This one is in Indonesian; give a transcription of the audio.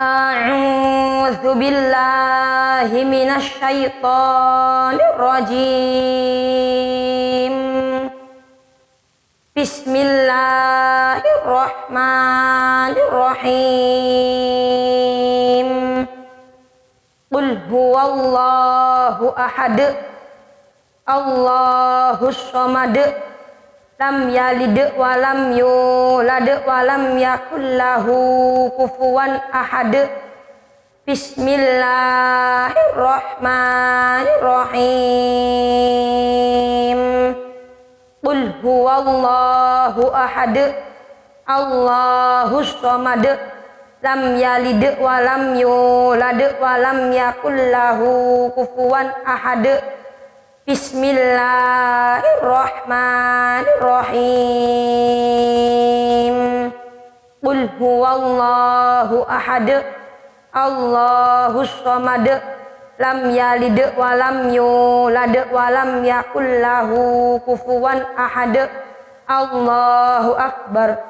أعوذ بالله من الشيطان الرجيم. بسم الله الرحمن الرحيم. قل هو الله أحد الله الصمد lam yalid wa lam yulad wa lam yakul lahu kufuwan ahad. Bismillahirrahmanirrahim. Qul huwallahu ahad. Allahus samad. Lam yalid wa lam yulad wa lam yakul lahu kufuwan ahad. Bismillahirrahmanirrahim. Qul huwallahu ahad. Allahus samad. Lam yalid walam yulad walam yakul lahu kufuwan ahad. Allahu akbar